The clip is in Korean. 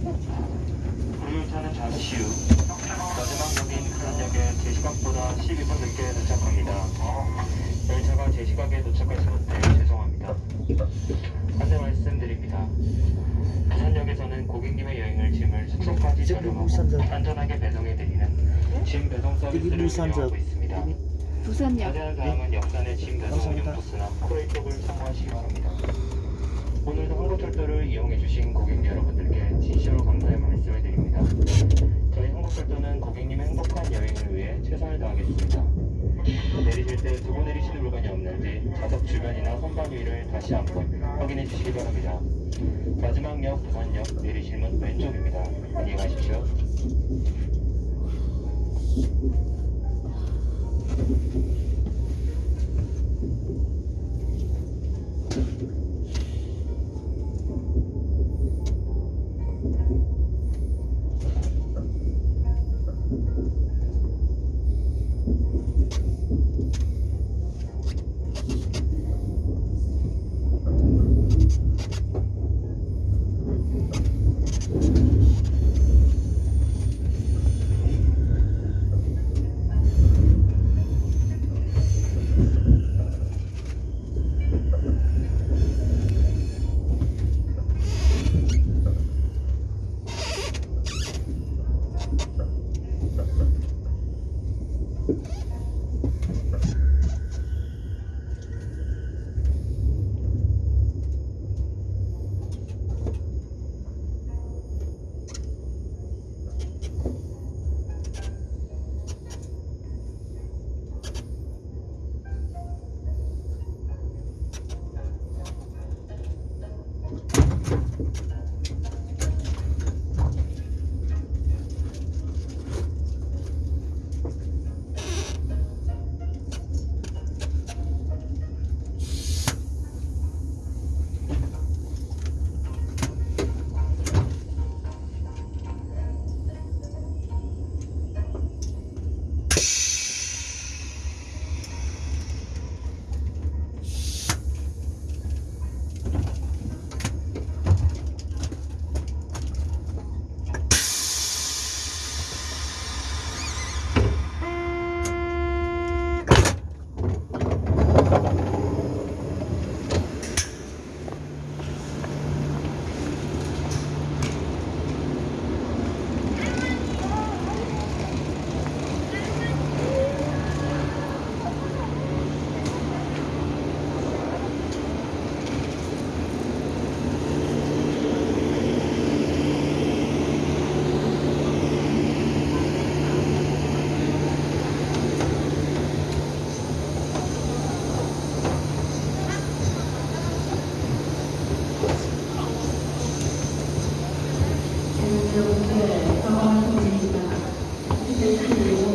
우유차는 잠시 후 마지막역인 부산역에 제시각보다 12분 늦게 도착합니다. 열차가 제시각에 도착했었는데 죄송합니다. 안내 말씀드립니다. 부산역에서는 고객님의 여행을 짐을 숙소까지 저렴하고 안전하게 배송해드리는 짐 배송 서비스를 운영하고 있습니다. 부산역. 자세한 사항은 역산의 짐 배송 운영 부스나 코레이 쪽을 참고하시기 바랍니다. 오늘도 한국철도를 이용해주신 고객 여러분들께 진심으로 감사의 말씀을 드립니다. 저희 한국철도는 고객님의 행복한 여행을 위해 최선을 다하겠습니다. 내리실 때 두고 내리시는 물건이 없는지 좌석 주변이나 선반 위를 다시 한번 확인해 주시기 바랍니다. 마지막 역 부산역 내리실 문 왼쪽입니다. 안녕히 가십시오. Thank. 对기에 서, 하시는게힘들 지.